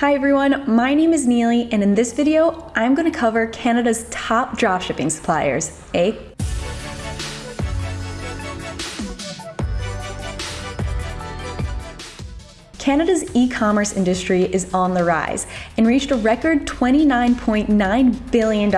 Hi everyone, my name is Neely and in this video, I'm going to cover Canada's top dropshipping suppliers, eh? Canada's e-commerce industry is on the rise and reached a record $29.9 billion in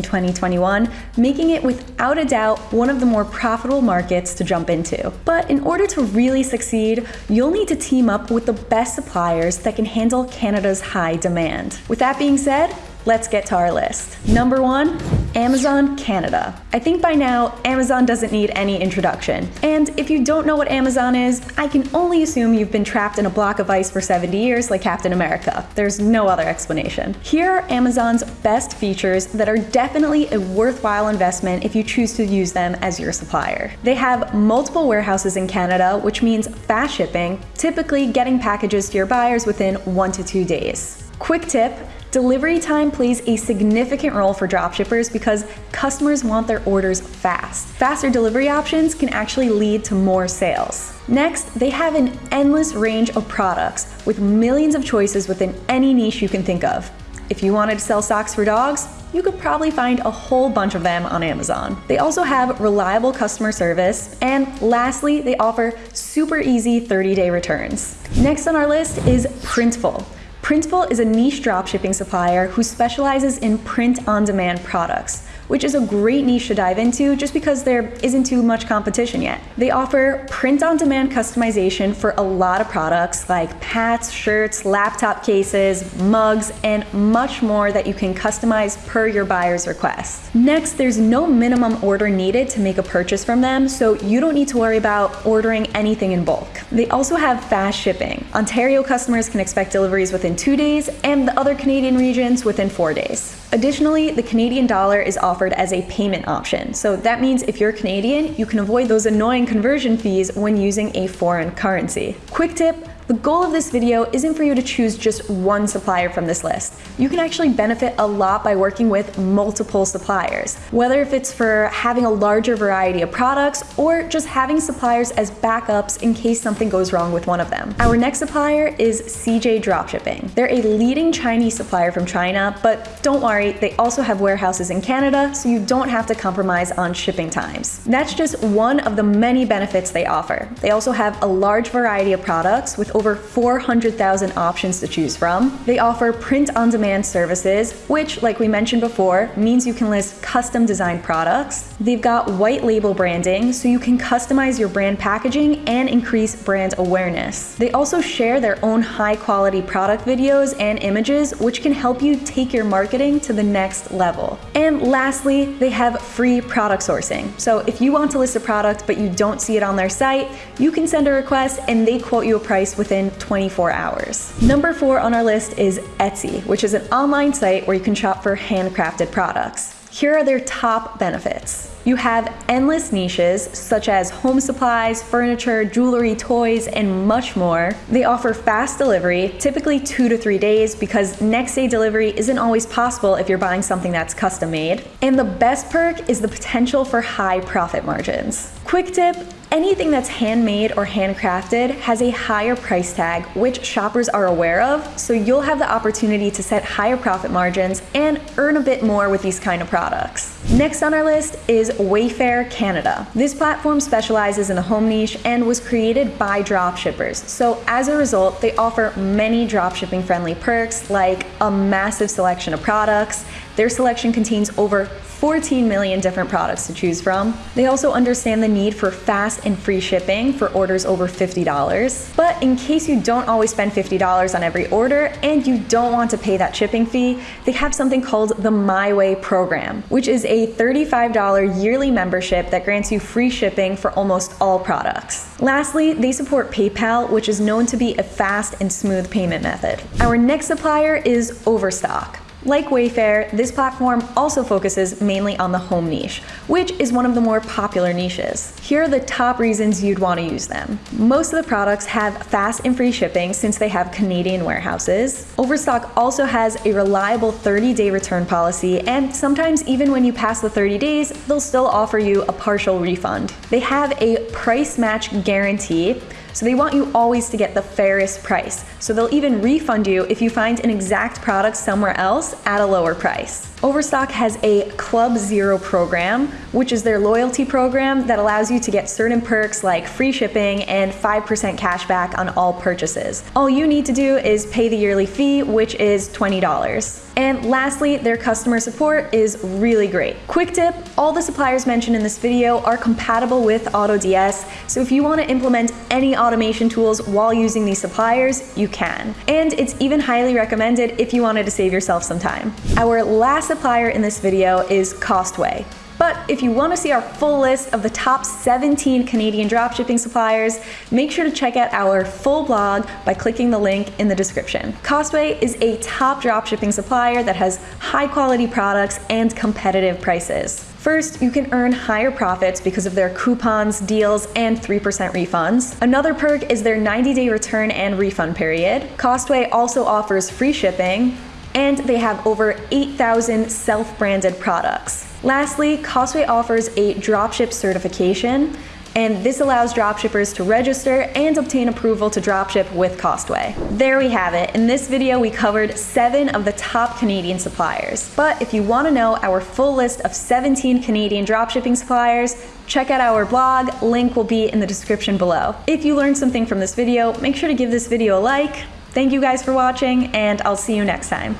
2021, making it without a doubt one of the more profitable markets to jump into. But in order to really succeed, you'll need to team up with the best suppliers that can handle Canada's high demand. With that being said, let's get to our list. Number one, Amazon Canada. I think by now, Amazon doesn't need any introduction. And if you don't know what Amazon is, I can only assume you've been trapped in a block of ice for 70 years like Captain America. There's no other explanation. Here are Amazon's best features that are definitely a worthwhile investment if you choose to use them as your supplier. They have multiple warehouses in Canada, which means fast shipping, typically getting packages to your buyers within one to two days. Quick tip, Delivery time plays a significant role for dropshippers because customers want their orders fast. Faster delivery options can actually lead to more sales. Next, they have an endless range of products with millions of choices within any niche you can think of. If you wanted to sell socks for dogs, you could probably find a whole bunch of them on Amazon. They also have reliable customer service, and lastly, they offer super easy 30-day returns. Next on our list is Printful. Printful is a niche dropshipping supplier who specializes in print-on-demand products which is a great niche to dive into just because there isn't too much competition yet. They offer print-on-demand customization for a lot of products like hats, shirts, laptop cases, mugs, and much more that you can customize per your buyer's request. Next, there's no minimum order needed to make a purchase from them, so you don't need to worry about ordering anything in bulk. They also have fast shipping. Ontario customers can expect deliveries within two days, and the other Canadian regions within four days. Additionally, the Canadian dollar is offered as a payment option. So that means if you're Canadian, you can avoid those annoying conversion fees when using a foreign currency. Quick tip, the goal of this video isn't for you to choose just one supplier from this list. You can actually benefit a lot by working with multiple suppliers, whether if it's for having a larger variety of products or just having suppliers as backups in case something goes wrong with one of them. Our next supplier is CJ Dropshipping. They're a leading Chinese supplier from China, but don't worry, they also have warehouses in Canada, so you don't have to compromise on shipping times. That's just one of the many benefits they offer. They also have a large variety of products with over 400,000 options to choose from. They offer print-on-demand services, which, like we mentioned before, means you can list custom designed products. They've got white label branding, so you can customize your brand packaging and increase brand awareness. They also share their own high-quality product videos and images, which can help you take your marketing to the next level. And lastly, they have free product sourcing. So if you want to list a product but you don't see it on their site, you can send a request and they quote you a price with within 24 hours. Number four on our list is Etsy, which is an online site where you can shop for handcrafted products. Here are their top benefits. You have endless niches such as home supplies, furniture, jewelry, toys, and much more. They offer fast delivery, typically two to three days because next day delivery isn't always possible if you're buying something that's custom made. And the best perk is the potential for high profit margins. Quick tip, Anything that's handmade or handcrafted has a higher price tag, which shoppers are aware of, so you'll have the opportunity to set higher profit margins and earn a bit more with these kind of products. Next on our list is Wayfair Canada. This platform specializes in the home niche and was created by dropshippers. So as a result, they offer many dropshipping friendly perks like a massive selection of products. Their selection contains over 14 million different products to choose from. They also understand the need for fast and free shipping for orders over $50. But in case you don't always spend $50 on every order and you don't want to pay that shipping fee, they have something called the My Way program, which is a $35 yearly membership that grants you free shipping for almost all products. Lastly, they support PayPal, which is known to be a fast and smooth payment method. Our next supplier is Overstock. Like Wayfair, this platform also focuses mainly on the home niche, which is one of the more popular niches. Here are the top reasons you'd want to use them. Most of the products have fast and free shipping since they have Canadian warehouses. Overstock also has a reliable 30-day return policy, and sometimes even when you pass the 30 days, they'll still offer you a partial refund. They have a price match guarantee, So they want you always to get the fairest price. So they'll even refund you if you find an exact product somewhere else at a lower price. Overstock has a Club Zero program, which is their loyalty program that allows you to get certain perks like free shipping and 5% cash back on all purchases. All you need to do is pay the yearly fee, which is $20. And lastly, their customer support is really great. Quick tip, all the suppliers mentioned in this video are compatible with AutoDS, so if you want to implement any automation tools while using these suppliers, you can. And it's even highly recommended if you wanted to save yourself some time. Our last supplier in this video is Costway. But if you want to see our full list of the top 17 Canadian dropshipping suppliers, make sure to check out our full blog by clicking the link in the description. Costway is a top dropshipping supplier that has high quality products and competitive prices. First, you can earn higher profits because of their coupons, deals, and 3% refunds. Another perk is their 90 day return and refund period. Costway also offers free shipping, and they have over 8,000 self-branded products. Lastly, Costway offers a dropship certification, and this allows dropshippers to register and obtain approval to dropship with Costway. There we have it. In this video, we covered seven of the top Canadian suppliers. But if you want to know our full list of 17 Canadian dropshipping suppliers, check out our blog. Link will be in the description below. If you learned something from this video, make sure to give this video a like, Thank you guys for watching, and I'll see you next time.